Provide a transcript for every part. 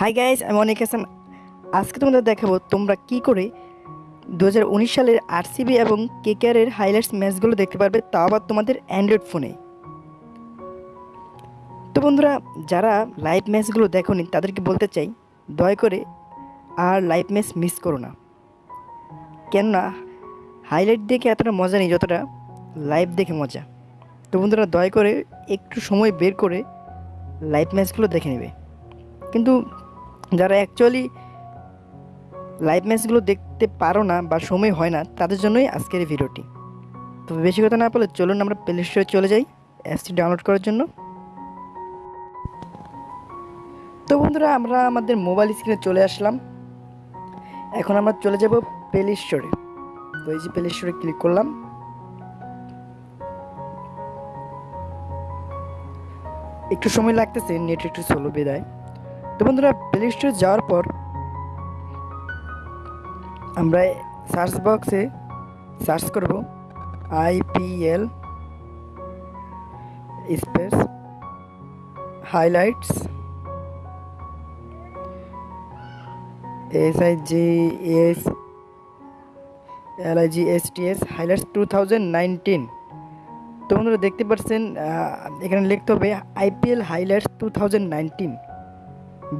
Hi guys আমি অনেক হাসান আজকে তোমাদের দেখাবো তোমরা কি করে দু হাজার উনিশ সালের আরসিবি এবং কেকেআরের হাইলাইটস ম্যাচগুলো দেখতে পারবে, তাও আবার তোমাদের অ্যান্ড্রয়েড ফোনে তো বন্ধুরা, যারা লাইভ ম্যাচগুলো দেখোনি, তাদেরকে বলতে চাই, দয়া করে আর লাইভ ম্যাচ মিস করো না। কেননা হাইলাইট দেখে এতটা মজা নেই যতটা লাইভ দেখে মজা। তো বন্ধুরা, দয়া করে একটু সময় বের করে লাইভ ম্যাচগুলো দেখে নেবে। কিন্তু যারা অ্যাকচুয়ালি লাইভ ম্যাচগুলো দেখতে পারো না বা সময় হয় না, তাদের জন্যই আজকের ভিডিওটি তো বেশি কথা না বলে চলুন আমরা প্লে স্টোরে চলে যাই অ্যাপসটি ডাউনলোড করার জন্য। তো বন্ধুরা, আমরা আমাদের মোবাইল স্ক্রিনে চলে আসলাম। এখন আমরা চলে যাব প্লে স্টোরে তো এই যে প্লে স্টোরে ক্লিক করলাম। একটু সময় লাগতেছে নেট একটু স্লো বিদায় তো বন্ধুরা প্লে স্টোরে যাওয়ার পর আমরা সার্চ বক্সে সার্চ করব IPL space highlights S I G S L I G S T S highlights two thousand nineteen তো বন্ধুরা, দেখতে পাচ্ছেন এখানে লিখতে হবে IPL highlights two thousand nineteen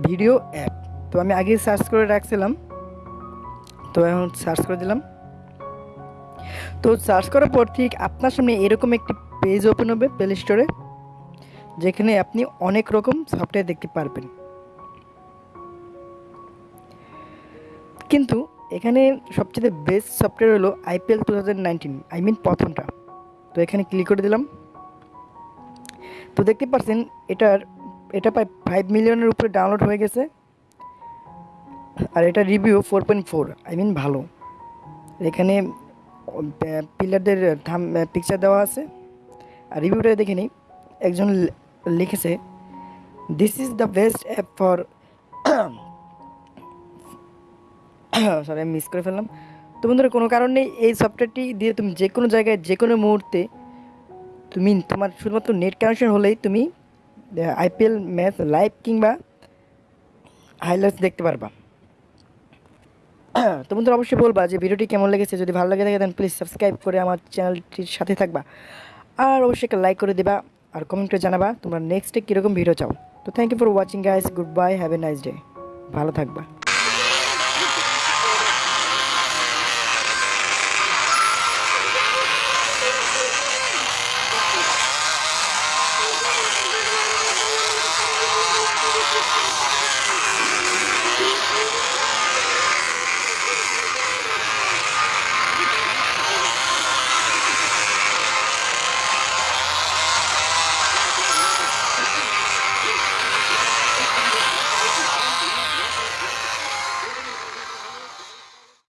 video app তো আমি আগে সার্চ করে রাখছিলাম। তো এখন সার্চ করে দিলাম। তো সার্চ করার পর ঠিক আপনার সামনে এরকম একটি পেজ ওপেন হবে প্লে স্টোরে যেখানে আপনি অনেক রকম সফটওয়্যার দেখতে পারবেন। কিন্তু এখানে সবচেয়ে বেস্ট সফটওয়্যার হলো IPL two thousand nineteen I mean প্রথমটা। তো এখানে ক্লিক করে দিলাম। তো দেখতে পাচ্ছেন, এটার এটা প্রায় ফাইভ মিলিয়নের উপরে ডাউনলোড হয়ে গেছে। আর এটা review four point four I mean ভালো। এখানে পিলারদের থাম পিকচার দেওয়া আছে। আর রিভিউটা দেখে নিই। একজন লিখেছে this is the best app for sorry আমি মিস করে ফেললাম। তো বন্ধুরা, কোনো কারণে এই সফটওয়্যারটি দিয়ে তুমি যে কোনো জায়গায় যে কোনো মুহূর্তে, তুমি তোমার শুধুমাত্র নেট কানেকশন হলেই তুমি আইপিএল ম্যাচ লাইভ কিংবা হাইলাইটস দেখতে পারবা। তো বন্ধুরা অবশ্যই বলবা যে ভিডিওটি কেমন লেগেছে, যদি ভালো লাগে থাকে দেন প্লিজ সাবস্ক্রাইব করে আমার চ্যানেলটির সাথে থাকবা। আর অবশ্যই একটা লাইক করে দেবা, আর কমেন্টে জানাবা তোমরা নেক্সটে কীরকম ভিডিও চাও। তো thank you for watching guys goodbye have a nice day ভালো থাকবা।